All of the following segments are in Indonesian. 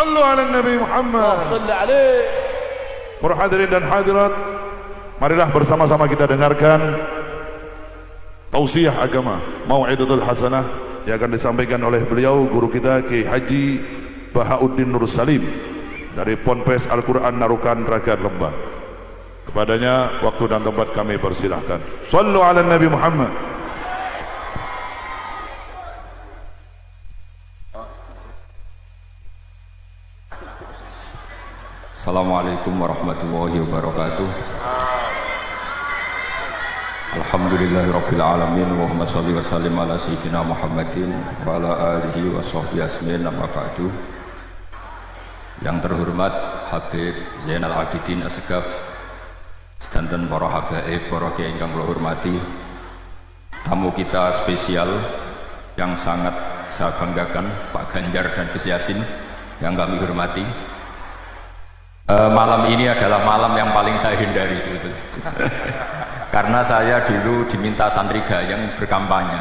Sallu ala Nabi Muhammad. Para hadirin dan hadirat, marilah bersama-sama kita dengarkan tausiah agama Mau'idatul Hasanah yang akan disampaikan oleh beliau guru kita Ki Haji Bahauddin Nur Salim dari Ponpes Al-Quran Narukan Ragan Lembang. Kepadanya waktu dan tempat kami persilahkan. Sallu ala Nabi Muhammad. Assalamualaikum warahmatullahi wabarakatuh. Alhamdulillahirabbil alamin Allahumma shalli wa sallim ala sayyidina Muhammadin wa ala alihi wa sahbihi asmin Yang terhormat Habib Zainal Abidin Asgaf sedanten para habaib para kiai ingkang hormati tamu kita spesial yang sangat saya banggakan Pak Ganjar dan Gus Yasin yang kami hormati Uh, malam ini adalah malam yang paling saya hindari sebetulnya. Karena saya dulu diminta santri gayeng berkampanye.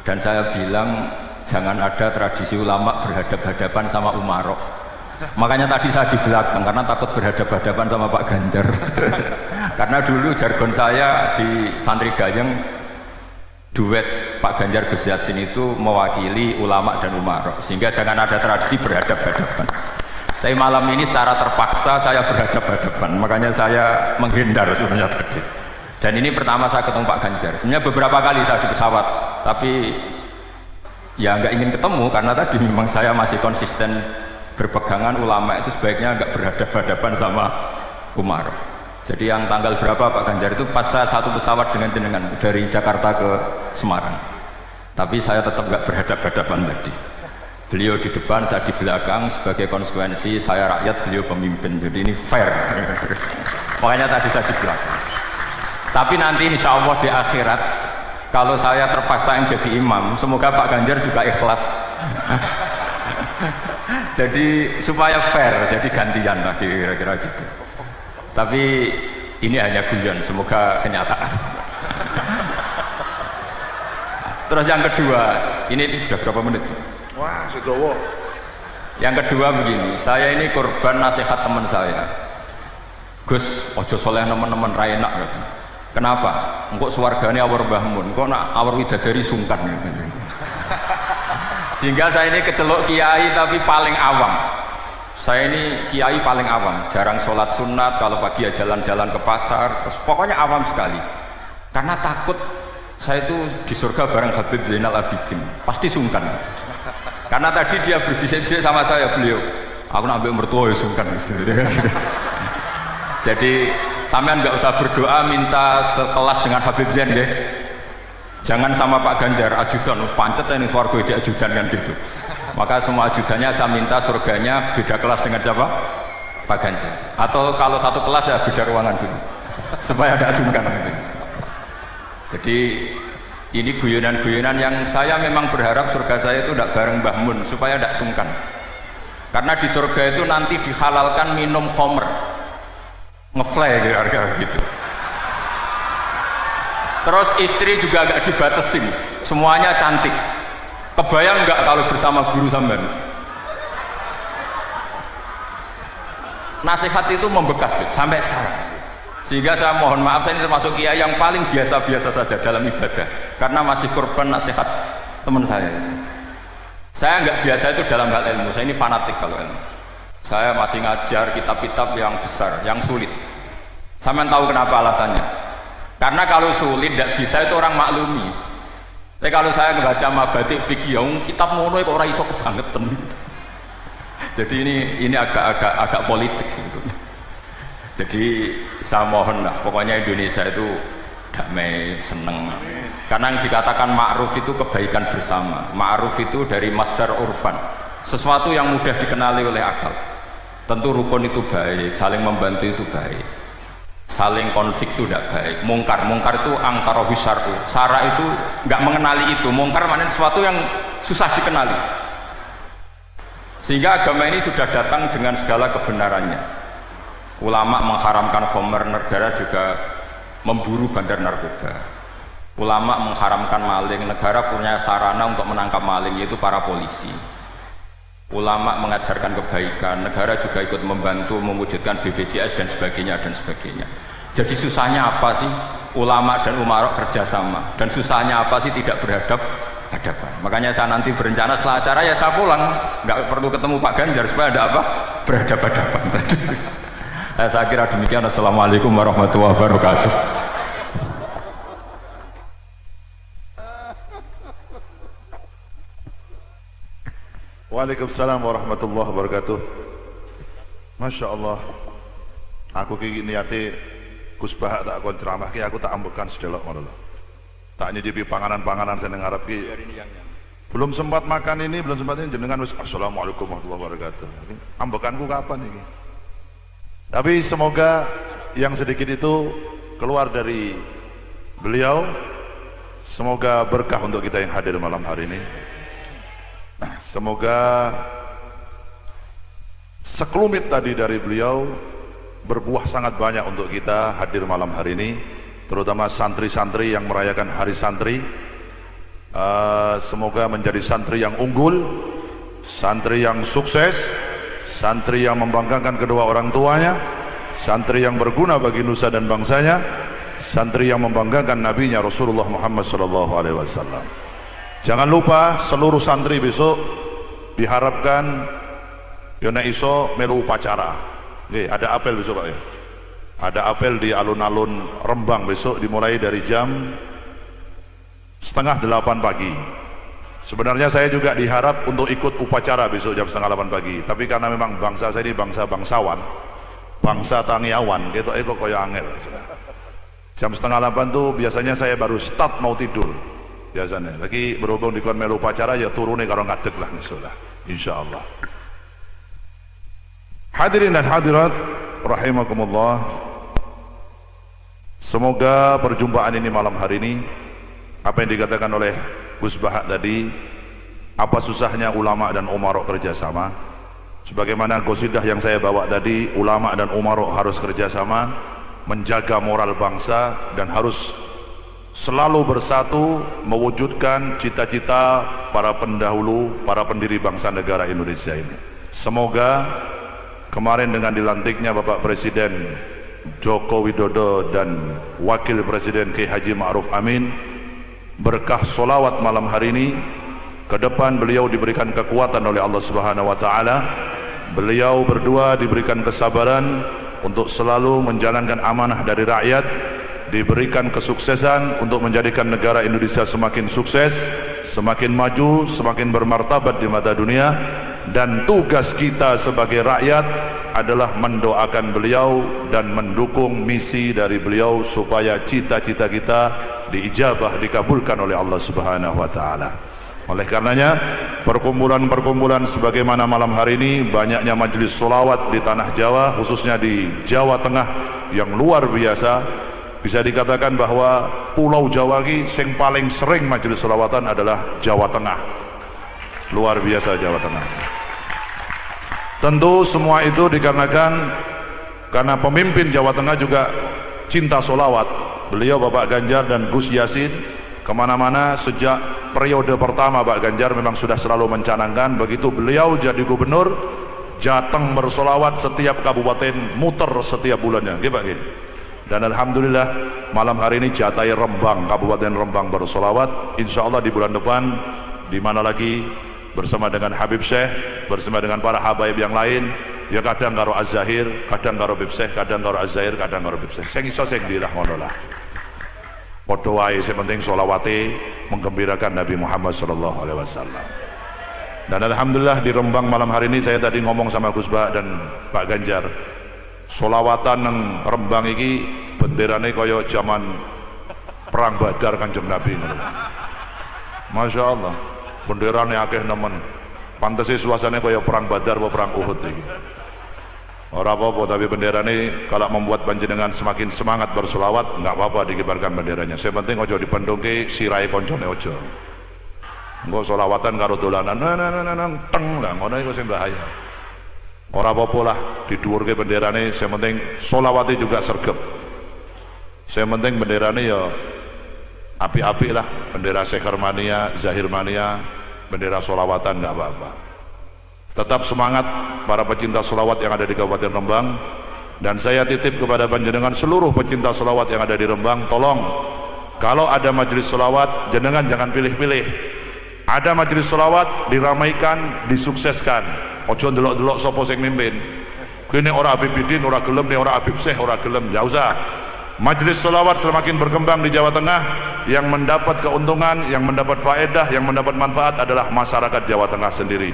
Dan saya bilang jangan ada tradisi ulama berhadap-hadapan sama Umarok makanya tadi saya di belakang karena takut berhadap-hadapan sama Pak Ganjar. Karena dulu jargon saya di santri gayeng duet Pak Ganjar Gus Yassin itu mewakili ulama dan Umarok sehingga jangan ada tradisi berhadap-hadapan tapi malam ini secara terpaksa saya berhadap-hadapan. Makanya saya menghindar sebenarnya tadi. Dan ini pertama saya ketemu Pak Ganjar. Sebenarnya beberapa kali saya di pesawat. Tapi ya nggak ingin ketemu karena tadi memang saya masih konsisten berpegangan ulama itu sebaiknya nggak berhadap-hadapan sama Umar. Jadi yang tanggal berapa Pak Ganjar itu pas saya satu pesawat dengan jenengan dari Jakarta ke Semarang. Tapi saya tetap nggak berhadap-hadapan tadi beliau di depan, saya di belakang sebagai konsekuensi saya rakyat, beliau pemimpin. Jadi ini fair. Makanya tadi saya di belakang. Tapi nanti insya Allah di akhirat kalau saya terpaksa yang jadi imam semoga Pak Ganjar juga ikhlas. Jadi supaya fair jadi gantian lagi kira-kira gitu. Tapi ini hanya guyon semoga kenyataan. Terus yang kedua ini sudah berapa menit Sedowo. Yang kedua begini, saya ini korban nasihat teman saya. Gus, ojo soleh teman-teman rainak gitu. Kenapa? Engkau suarganya awar bahmun, kok nak awar widadari sungkan gitu. Sehingga saya ini kecelok kiai tapi paling awam. Saya ini kiai paling awam, jarang sholat sunat, kalau pagi ya jalan-jalan ke pasar, terus pokoknya awam sekali. Karena takut saya itu di surga bareng Habib Zainal Abidin, pasti sungkan karena tadi dia berbisik-bisik sama saya beliau. Aku nak ambil mertua ya sungkan. Jadi sampean nggak usah berdoa minta sekelas dengan Habib Zain deh jangan sama Pak Ganjar ajudan. Pancet ini suarga aja ajudan kan gitu. Maka semua ajudannya saya minta surganya beda kelas dengan siapa? Pak Ganjar. Atau kalau satu kelas ya beda ruangan dulu. Supaya ada sungkan. Gitu. jadi ini guyonan-guyonan yang saya memang berharap surga saya itu tidak bareng Mbah Mun supaya tidak sungkan. Karena di surga itu nanti dihalalkan minum homer. Ngefly harga gitu. Terus istri juga agak dibatasin semuanya cantik. Kebayang nggak kalau bersama guru sampean? Nasihat itu membekas sampai sekarang. Sehingga saya mohon maaf saya ini termasuk kiai yang paling biasa-biasa saja dalam ibadah karena masih korban nasihat teman saya. Saya nggak biasa itu dalam hal ilmu. Saya ini fanatik kalau ilmu. Saya masih ngajar kitab-kitab yang besar yang sulit. Saya tahu kenapa alasannya? Karena kalau sulit tidak bisa itu orang maklumi. Tapi kalau saya membaca mabatik fikih kitab mono itu orang iso kebangetan. Jadi ini ini agak-agak agak politik sebetulnya jadi saya mohon lah pokoknya Indonesia itu damai seneng. Karena yang dikatakan ma'ruf itu kebaikan bersama. Ma'ruf itu dari masdar urfan. Sesuatu yang mudah dikenali oleh akal. Tentu rukun itu baik saling membantu itu baik. Saling konflik itu tidak baik. Mungkar mungkar itu angkara syar'u sara itu nggak mengenali itu. Mungkar mana sesuatu yang susah dikenali. Sehingga agama ini sudah datang dengan segala kebenarannya. Ulama mengharamkan homer negara juga memburu bandar narkoba ulama mengharamkan maling negara punya sarana untuk menangkap maling yaitu para polisi ulama mengajarkan kebaikan, negara juga ikut membantu mewujudkan BPJS dan sebagainya dan sebagainya. Jadi susahnya apa sih ulama dan umarok kerjasama dan susahnya apa sih tidak berhadap hadapan. Makanya saya nanti berencana setelah acara ya saya pulang, nggak perlu ketemu Pak Ganjar supaya ada apa berhadapan-hadapan tadi. saya kira demikian. Assalamualaikum warahmatullahi wabarakatuh. Waalaikumsalam warahmatullahi wabarakatuh. Masya Allah. Aku kiki niati Gus Bahak tak kon ceramah ki aku tak ambekan sedelok ngono lho. Tak nyicipi panganan-panganan saya ngarep ki. Belum sempat makan ini, belum sempat ini jenengan wis assalamualaikum warahmatullahi wabarakatuh. Ambekanku kapan ini? Tapi semoga yang sedikit itu keluar dari beliau semoga berkah untuk kita yang hadir malam hari ini. Semoga sekelumit tadi dari beliau berbuah sangat banyak untuk kita hadir malam hari ini terutama santri-santri yang merayakan hari santri. Uh, semoga menjadi santri yang unggul santri yang sukses santri yang membanggakan kedua orang tuanya santri yang berguna bagi nusa dan bangsanya santri yang membanggakan nabinya Rasulullah Muhammad wasallam Jangan lupa seluruh santri besok diharapkan Yona Iso melu upacara. Oke, ada apel besok Pak ya. Ada apel di alun-alun Rembang besok dimulai dari jam setengah delapan pagi. Sebenarnya saya juga diharap untuk ikut upacara besok jam setengah delapan pagi. Tapi karena memang bangsa saya ini bangsa bangsawan, bangsa tangiawan, gitu itu koyo angel. Jam setengah delapan tuh biasanya saya baru start mau tidur biasanya. Lagi berhubung di melu upacara ya turunnya kalau ngadeg lah insyaallah insyaallah. Hadirin dan hadirat rahimakumullah. Semoga perjumpaan ini malam hari ini apa yang dikatakan oleh Gus Bahak tadi apa susahnya ulama dan umarok kerjasama? Sebagaimana gosidah yang saya bawa tadi ulama dan umarok harus kerjasama menjaga moral bangsa dan harus selalu bersatu mewujudkan cita-cita para pendahulu, para pendiri bangsa negara Indonesia ini. Semoga kemarin dengan dilantiknya Bapak Presiden Joko Widodo dan Wakil Presiden K. Haji Ma'ruf Amin berkah solawat malam hari ini ke depan beliau diberikan kekuatan oleh Allah Subhanahu wa taala beliau berdua diberikan kesabaran untuk selalu menjalankan amanah dari rakyat diberikan kesuksesan untuk menjadikan negara Indonesia semakin sukses, semakin maju, semakin bermartabat di mata dunia dan tugas kita sebagai rakyat adalah mendoakan beliau dan mendukung misi dari beliau supaya cita-cita kita diijabah dikabulkan oleh Allah Subhanahu wa taala. Oleh karenanya perkumpulan-perkumpulan sebagaimana malam hari ini banyaknya majelis solawat di tanah Jawa khususnya di Jawa Tengah yang luar biasa bisa dikatakan bahwa pulau Jawa ini yang paling sering majelis selawatan adalah Jawa Tengah. Luar biasa Jawa Tengah. Tentu semua itu dikarenakan karena pemimpin Jawa Tengah juga cinta solawat. Beliau Bapak Ganjar dan Gus Yasin. Ke mana-mana sejak periode pertama Pak Ganjar memang sudah selalu mencanangkan begitu beliau jadi gubernur Jateng bersolawat setiap kabupaten muter setiap bulannya. Gitu Pak dan Alhamdulillah malam hari ini Jatai Rembang Kabupaten Rembang bersolawat insya Allah di bulan depan di mana lagi? Bersama dengan Habib Syekh bersama dengan para habaib yang lain. Ya kadang karo Az-Zahir kadang karo Habib Syekh kadang karo Az-Zahir kadang karo Habib Syekh saya iso sing dirah ngono lah. Padha wae sing penting solawate menggembirakan Nabi Muhammad sallallahu alaihi wasallam. Dan Alhamdulillah di Rembang malam hari ini saya tadi ngomong sama Gus Ba dan Pak Ganjar solawatan nang Rembang iki benderane kaya zaman perang Badar Kanjeng Nabi. Masya Allah benderane akeh nemen. Pantese suasananya kaya perang Badar atau perang Uhud iki. Orang apa-apa tapi benderane kalau membuat panjenengan semakin semangat bersolawat nggak apa-apa dikibarkan benderanya. Saya penting ojo dipendungke sirai koncone ojo Enggak solawatan karo dolanan nang nang nang teng lah ngono iku sing bahaya orang apa-apa lah di ke benderane saya penting solawati juga sergap saya penting benderane ya api-api lah bendera Sekarmania, Zahirmania bendera solawatan nggak apa-apa. Tetap semangat para pecinta selawat yang ada di Kabupaten Rembang dan saya titip kepada panjenengan seluruh pecinta selawat yang ada di Rembang tolong kalau ada majelis selawat jenengan jangan pilih-pilih. Ada majelis selawat diramaikan disukseskan ojo delok-delok sopo sing mimpin. Kini ora Habib Bidin ora gelem nih ora Habib Syekh ora gelem. Ya usah. Majelis selawat semakin berkembang di Jawa Tengah. Yang mendapat keuntungan yang mendapat faedah yang mendapat manfaat adalah masyarakat Jawa Tengah sendiri.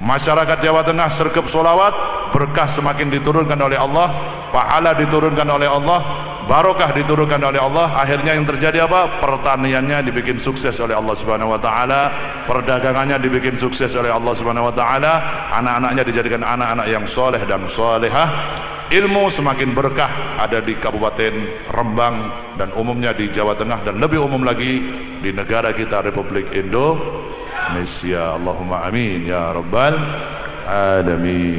Masyarakat Jawa Tengah sergap solawat berkah semakin diturunkan oleh Allah pahala diturunkan oleh Allah barokah diturunkan oleh Allah. Akhirnya yang terjadi apa? Pertaniannya dibikin sukses oleh Allah Subhanahu wa taala. Perdagangannya dibikin sukses oleh Allah Subhanahu wa taala. Anak-anaknya dijadikan anak-anak yang soleh dan solehah. Ilmu semakin berkah. Ada di Kabupaten Rembang dan umumnya di Jawa Tengah dan lebih umum lagi di negara kita Republik Indonesia. Allahumma amin ya rabbal alamin